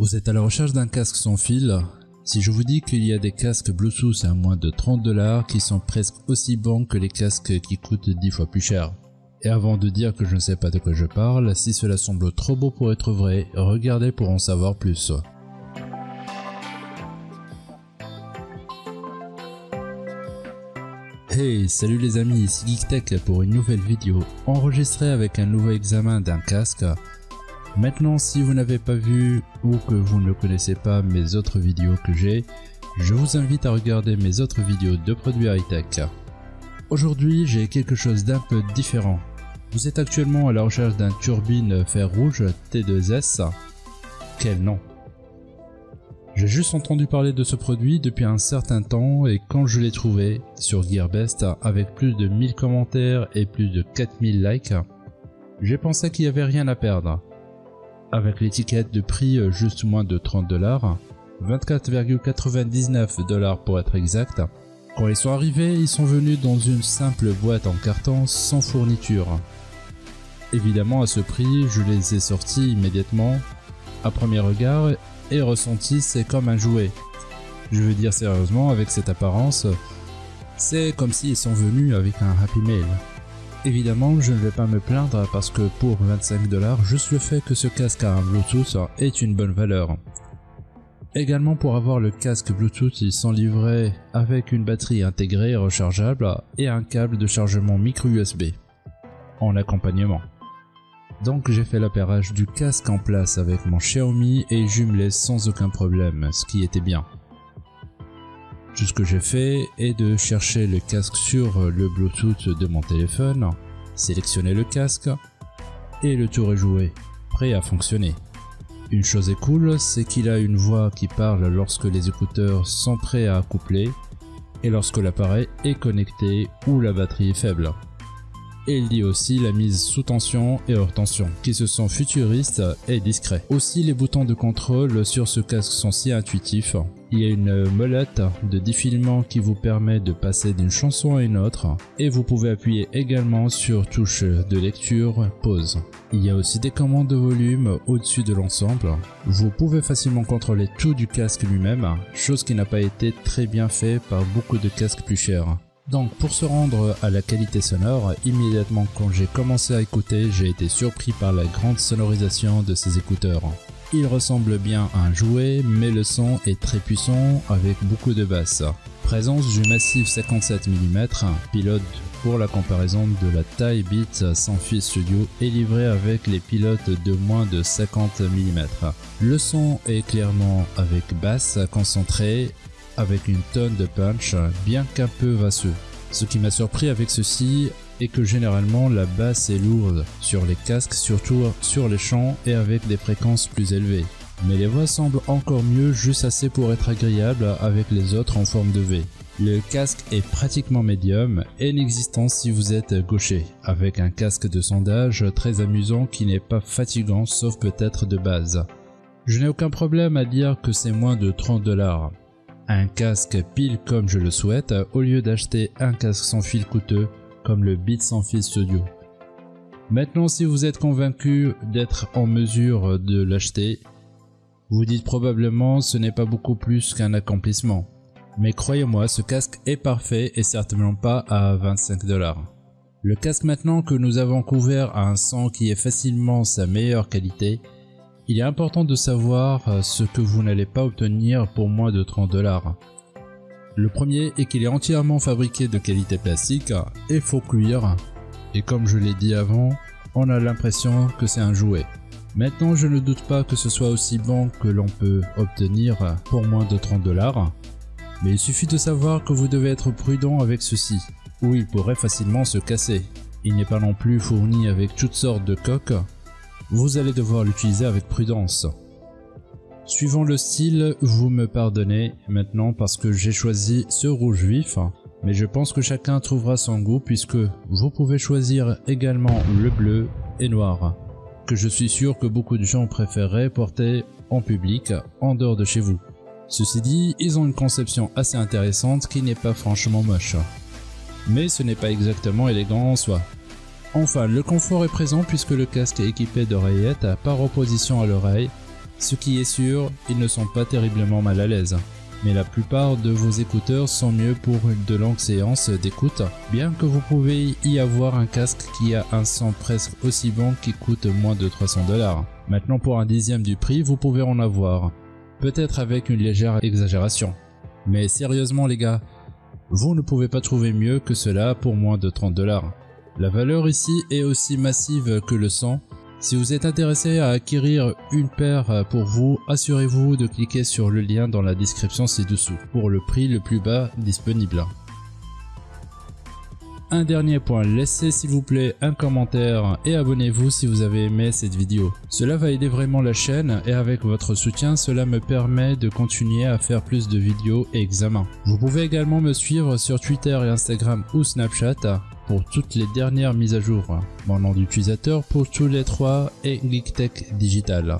Vous êtes à la recherche d'un casque sans fil Si je vous dis qu'il y a des casques Bluetooth à moins de 30 dollars qui sont presque aussi bons que les casques qui coûtent 10 fois plus cher. Et avant de dire que je ne sais pas de quoi je parle, si cela semble trop beau pour être vrai, regardez pour en savoir plus. Hey, salut les amis, ici GeekTech pour une nouvelle vidéo enregistrée avec un nouveau examen d'un casque Maintenant, si vous n'avez pas vu ou que vous ne connaissez pas mes autres vidéos que j'ai, je vous invite à regarder mes autres vidéos de produits high-tech. Aujourd'hui, j'ai quelque chose d'un peu différent. Vous êtes actuellement à la recherche d'un turbine fer rouge T2S. Quel nom? J'ai juste entendu parler de ce produit depuis un certain temps et quand je l'ai trouvé sur Gearbest avec plus de 1000 commentaires et plus de 4000 likes, j'ai pensé qu'il n'y avait rien à perdre avec l'étiquette de prix euh, juste moins de 30 dollars, 24,99 dollars pour être exact. Quand ils sont arrivés, ils sont venus dans une simple boîte en carton sans fourniture. Évidemment à ce prix, je les ai sortis immédiatement, à premier regard, et ressenti c'est comme un jouet. Je veux dire sérieusement, avec cette apparence, c'est comme s'ils sont venus avec un Happy Mail. Évidemment, je ne vais pas me plaindre parce que pour 25 dollars, juste le fait que ce casque a un Bluetooth est une bonne valeur. Également pour avoir le casque Bluetooth, ils sont livrés avec une batterie intégrée rechargeable et un câble de chargement micro USB en accompagnement. Donc j'ai fait l'appairage du casque en place avec mon Xiaomi et jumelé sans aucun problème, ce qui était bien. Tout ce que j'ai fait est de chercher le casque sur le Bluetooth de mon téléphone, sélectionner le casque et le tour est joué, prêt à fonctionner. Une chose est cool, c'est qu'il a une voix qui parle lorsque les écouteurs sont prêts à accoupler et lorsque l'appareil est connecté ou la batterie est faible et il dit aussi la mise sous tension et hors tension, qui se sont futuristes et discrets. Aussi les boutons de contrôle sur ce casque sont si intuitifs. Il y a une molette de défilement qui vous permet de passer d'une chanson à une autre et vous pouvez appuyer également sur touche de lecture pause. Il y a aussi des commandes de volume au-dessus de l'ensemble. Vous pouvez facilement contrôler tout du casque lui-même, chose qui n'a pas été très bien fait par beaucoup de casques plus chers. Donc pour se rendre à la qualité sonore, immédiatement quand j'ai commencé à écouter, j'ai été surpris par la grande sonorisation de ces écouteurs. Il ressemble bien à un jouet, mais le son est très puissant avec beaucoup de basses. Présence du massif 57 mm, pilote pour la comparaison de la taille Beats sans fil studio est livré avec les pilotes de moins de 50 mm. Le son est clairement avec basse concentrée avec une tonne de punch, bien qu'un peu vasseux. Ce qui m'a surpris avec ceci est que généralement la basse est lourde sur les casques, surtout sur les chants et avec des fréquences plus élevées. Mais les voix semblent encore mieux, juste assez pour être agréable avec les autres en forme de V. Le casque est pratiquement médium et inexistant si vous êtes gaucher, avec un casque de sondage très amusant qui n'est pas fatigant sauf peut-être de base. Je n'ai aucun problème à dire que c'est moins de 30 dollars un casque pile comme je le souhaite au lieu d'acheter un casque sans fil coûteux comme le Beat sans fil Studio. Maintenant si vous êtes convaincu d'être en mesure de l'acheter, vous dites probablement ce n'est pas beaucoup plus qu'un accomplissement. Mais croyez-moi, ce casque est parfait et certainement pas à 25 dollars. Le casque maintenant que nous avons couvert a un son qui est facilement sa meilleure qualité il est important de savoir euh, ce que vous n'allez pas obtenir pour moins de 30 dollars. Le premier est qu'il est entièrement fabriqué de qualité plastique et faux cuir. Et comme je l'ai dit avant, on a l'impression que c'est un jouet. Maintenant, je ne doute pas que ce soit aussi bon que l'on peut obtenir pour moins de 30 dollars. Mais il suffit de savoir que vous devez être prudent avec ceci, ou il pourrait facilement se casser. Il n'est pas non plus fourni avec toutes sortes de coques vous allez devoir l'utiliser avec prudence. Suivant le style, vous me pardonnez maintenant parce que j'ai choisi ce rouge vif, mais je pense que chacun trouvera son goût puisque vous pouvez choisir également le bleu et noir, que je suis sûr que beaucoup de gens préféreraient porter en public en dehors de chez vous. Ceci dit, ils ont une conception assez intéressante qui n'est pas franchement moche. Mais ce n'est pas exactement élégant en soi. Enfin, le confort est présent puisque le casque est équipé d'oreillettes par opposition à l'oreille Ce qui est sûr, ils ne sont pas terriblement mal à l'aise. Mais la plupart de vos écouteurs sont mieux pour de longues séances d'écoute, bien que vous pouvez y avoir un casque qui a un son presque aussi bon qui coûte moins de 300 dollars. Maintenant pour un dixième du prix, vous pouvez en avoir. Peut-être avec une légère exagération. Mais sérieusement les gars, vous ne pouvez pas trouver mieux que cela pour moins de 30 dollars. La valeur ici est aussi massive que le son. Si vous êtes intéressé à acquérir une paire pour vous, assurez-vous de cliquer sur le lien dans la description ci-dessous pour le prix le plus bas disponible. Un dernier point, laissez s'il vous plaît un commentaire et abonnez-vous si vous avez aimé cette vidéo. Cela va aider vraiment la chaîne et avec votre soutien, cela me permet de continuer à faire plus de vidéos et examens. Vous pouvez également me suivre sur Twitter et Instagram ou Snapchat pour toutes les dernières mises à jour. Mon nom d'utilisateur pour tous les trois est GeekTech Digital.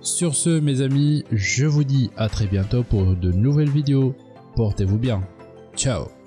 Sur ce mes amis, je vous dis à très bientôt pour de nouvelles vidéos. Portez-vous bien. Ciao